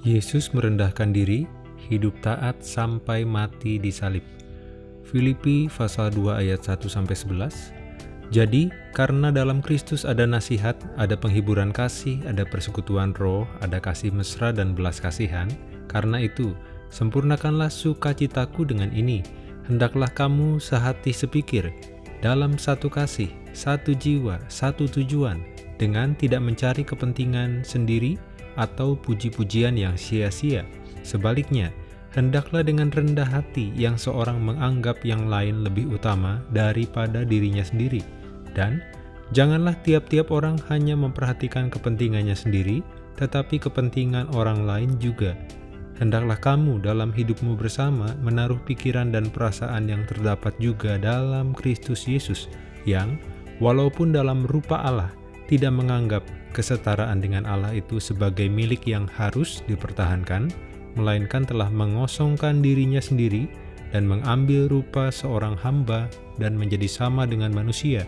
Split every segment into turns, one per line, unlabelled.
Yesus merendahkan diri, hidup taat sampai mati di salib. Filipi pasal 2 ayat 1-11 Jadi, karena dalam Kristus ada nasihat, ada penghiburan kasih, ada persekutuan roh, ada kasih mesra dan belas kasihan, karena itu, sempurnakanlah sukacitaku dengan ini, hendaklah kamu sehati sepikir, dalam satu kasih, satu jiwa, satu tujuan, dengan tidak mencari kepentingan sendiri, atau puji-pujian yang sia-sia. Sebaliknya, hendaklah dengan rendah hati yang seorang menganggap yang lain lebih utama daripada dirinya sendiri. Dan, janganlah tiap-tiap orang hanya memperhatikan kepentingannya sendiri, tetapi kepentingan orang lain juga. Hendaklah kamu dalam hidupmu bersama menaruh pikiran dan perasaan yang terdapat juga dalam Kristus Yesus, yang, walaupun dalam rupa Allah, tidak menganggap kesetaraan dengan Allah itu sebagai milik yang harus dipertahankan, melainkan telah mengosongkan dirinya sendiri dan mengambil rupa seorang hamba dan menjadi sama dengan manusia.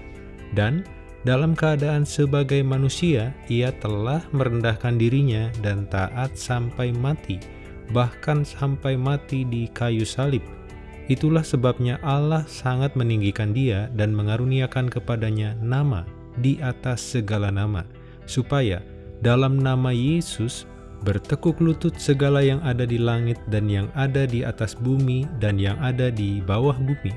Dan dalam keadaan sebagai manusia, ia telah merendahkan dirinya dan taat sampai mati, bahkan sampai mati di kayu salib. Itulah sebabnya Allah sangat meninggikan dia dan mengaruniakan kepadanya nama di atas segala nama supaya dalam nama Yesus bertekuk lutut segala yang ada di langit dan yang ada di atas bumi dan yang ada di bawah bumi,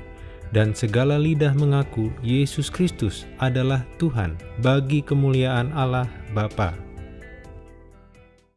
dan segala lidah mengaku Yesus Kristus adalah Tuhan bagi kemuliaan Allah Bapa.